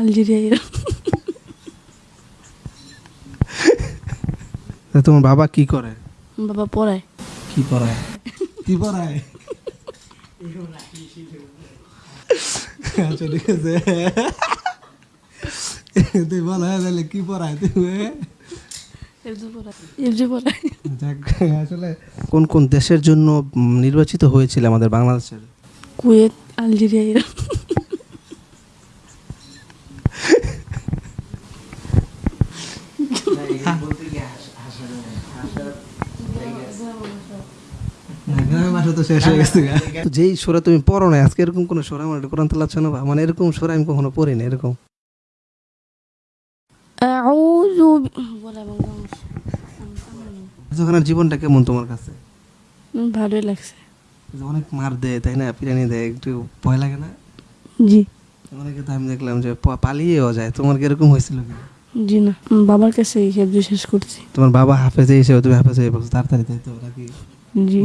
Algeria তা তোমার বাবা কি করে? বাবা পড়ায়। কি পড়ায়? কি পড়ায়? আচ্ছা ঠিক আছে। তুই বল হ্যাঁ তাহলে কি পড়ায়। যাক, আসলে কোন কোন দেশের জন্য নির্বাচিত হয়েছিল আমাদের বাংলাদেশের? কুয়েত আলজেরিয়া ইরান তো শেষ হয়ে গেছে তো যেই তুমি পড়ো না আজকে এরকম কোরআন মানে এরকম আমি কখনো পড়ি না এরকম জীবনটা কেমন তোমার কাছে? ভালোই লাগছে। অনেক মার দেয় তাই না? পিরানি দেয় একটু ভয় লাগে না? জি। অনেকে তো আমি দেখলাম যে পালিয়েও যায় তোমার কি এরকম হয়েছিল কিনা জি না বাবার কাছে হেফজে শেষ করছি। তোমার বাবা হাফেজে এসে তুমি হাফেজে বলছো তাড়াতাড়ি তাই তো নাকি? জি।